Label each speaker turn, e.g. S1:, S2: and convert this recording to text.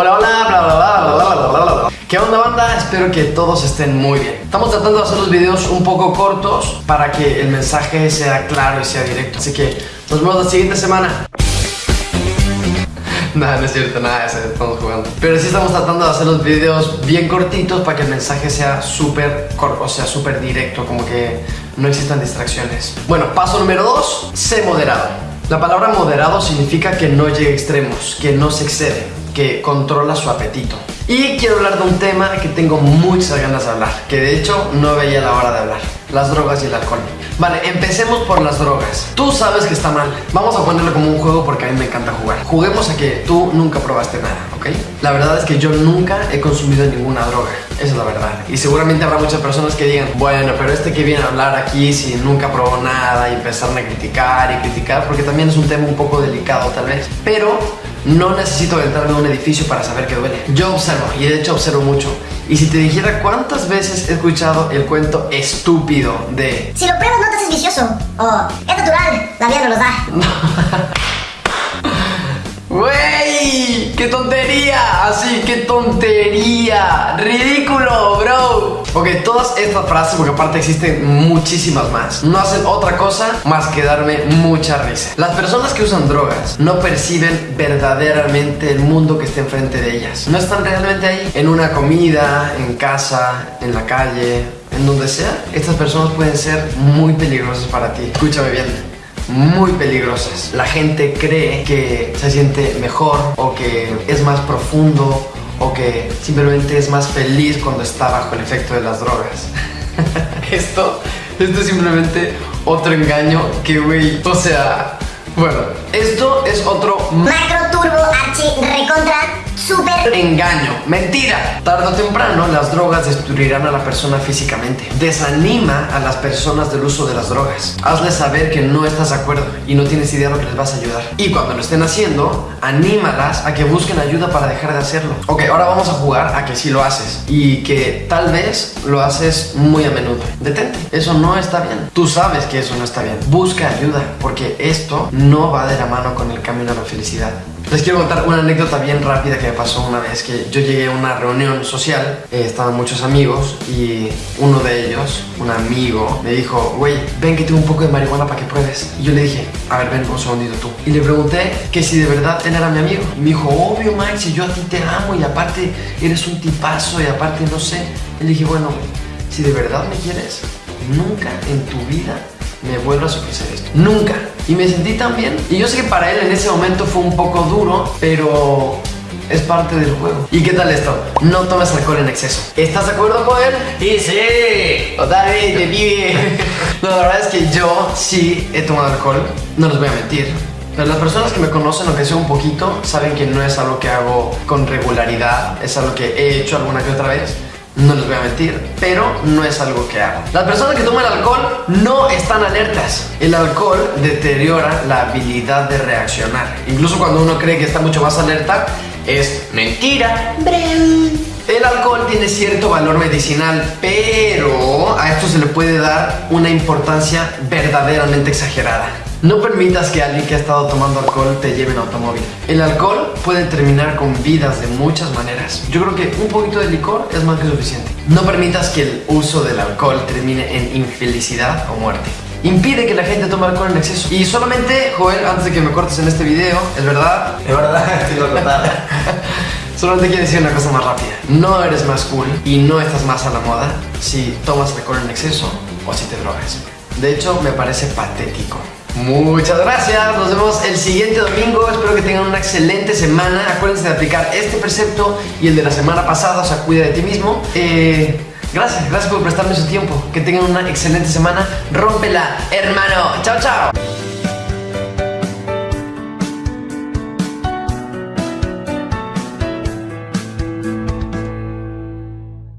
S1: Hola, hola, bla, bla, bla, bla, bla, bla, bla. bla. ¿Qué onda banda? Espero que todos estén muy bien. Estamos tratando de hacer los videos un poco cortos para que el mensaje sea claro y sea directo. Así que nos vemos la siguiente semana. Nada, no es cierto, nada, estamos jugando. Pero sí estamos tratando de hacer los videos bien cortitos para que el mensaje sea súper corto, o sea, súper directo, como que no existan distracciones. Bueno, paso número 2, sé moderado. La palabra moderado significa que no llegue a extremos, que no se excede que controla su apetito. Y quiero hablar de un tema que tengo muchas ganas de hablar, que de hecho no veía la hora de hablar, las drogas y el alcohol. Vale, empecemos por las drogas. Tú sabes que está mal. Vamos a ponerlo como un juego porque a mí me encanta jugar. Juguemos a que tú nunca probaste nada, ¿ok? La verdad es que yo nunca he consumido ninguna droga. Esa es la verdad. Y seguramente habrá muchas personas que digan, bueno, pero este que viene a hablar aquí si nunca probó nada y empezaron a criticar y criticar, porque también es un tema un poco delicado tal vez. Pero no necesito aventarme a un edificio para saber que duele. Yo observo, y de hecho observo mucho. Y si te dijera cuántas veces he escuchado el cuento estúpido de...
S2: Si lo pruebas no te haces vicioso. O es natural, la vida no los da.
S1: ¡Qué tontería! Así, ¡qué tontería! ¡Ridículo, bro! Ok, todas estas frases, porque aparte existen muchísimas más, no hacen otra cosa más que darme mucha risa. Las personas que usan drogas no perciben verdaderamente el mundo que está enfrente de ellas. No están realmente ahí. En una comida, en casa, en la calle, en donde sea. Estas personas pueden ser muy peligrosas para ti. Escúchame bien muy peligrosas. La gente cree que se siente mejor o que es más profundo o que simplemente es más feliz cuando está bajo el efecto de las drogas. esto, esto es simplemente otro engaño que, güey, o sea, bueno, esto es otro
S2: macro turbo archi recontra súper
S1: engaño, mentira. Tarde o temprano las drogas destruirán a la persona físicamente. Desanima a las personas del uso de las drogas. Hazles saber que no estás de acuerdo y no tienes idea de lo que les vas a ayudar. Y cuando lo estén haciendo, anímalas a que busquen ayuda para dejar de hacerlo. Ok, ahora vamos a jugar a que sí lo haces y que tal vez lo haces muy a menudo. Detente, eso no está bien. Tú sabes que eso no está bien. Busca ayuda porque esto no va de la mano con el camino a la felicidad. Les quiero contar una anécdota bien rápida que me pasó una vez que yo llegué a una reunión social, eh, estaban muchos amigos y uno de ellos, un amigo, me dijo, güey, ven que tengo un poco de marihuana para que pruebes. Y yo le dije, a ver, ven un segundito tú. Y le pregunté que si de verdad él era mi amigo. Y me dijo, obvio, Max, si yo a ti te amo y aparte eres un tipazo y aparte no sé. Y le dije, bueno, si de verdad me quieres, nunca en tu vida me vuelvas a ofrecer esto. Nunca. Y me sentí tan bien. Y yo sé que para él en ese momento fue un poco duro, pero es parte del juego. ¿Y qué tal esto? No tomes alcohol en exceso. ¿Estás de acuerdo con él?
S3: Y sí, totalmente, pibe.
S1: no, la verdad es que yo sí he tomado alcohol, no les voy a mentir. Pero las personas que me conocen, aunque sea un poquito, saben que no es algo que hago con regularidad, es algo que he hecho alguna que otra vez no les voy a mentir, pero no es algo que hago. Las personas que toman alcohol no están alertas. El alcohol deteriora la habilidad de reaccionar. Incluso cuando uno cree que está mucho más alerta, es mentira. El alcohol tiene cierto valor medicinal, pero a esto se le puede dar una importancia verdaderamente exagerada. No permitas que alguien que ha estado tomando alcohol te lleve en automóvil. El alcohol puede terminar con vidas de muchas maneras. Yo creo que un poquito de licor es más que suficiente. No permitas que el uso del alcohol termine en infelicidad o muerte. Impide que la gente tome alcohol en exceso. Y solamente, Joel, antes de que me cortes en este video, ¿es verdad?
S3: Es verdad, estoy lo
S1: Solamente quiero decir una cosa más rápida. No eres más cool y no estás más a la moda si tomas alcohol en exceso o si te drogas. De hecho, me parece patético. Muchas gracias, nos vemos el siguiente domingo, espero que tengan una excelente semana, acuérdense de aplicar este precepto y el de la semana pasada, o sea, cuida de ti mismo. Eh, gracias, gracias por prestarme su tiempo, que tengan una excelente semana, rómpela, hermano, chao, chao.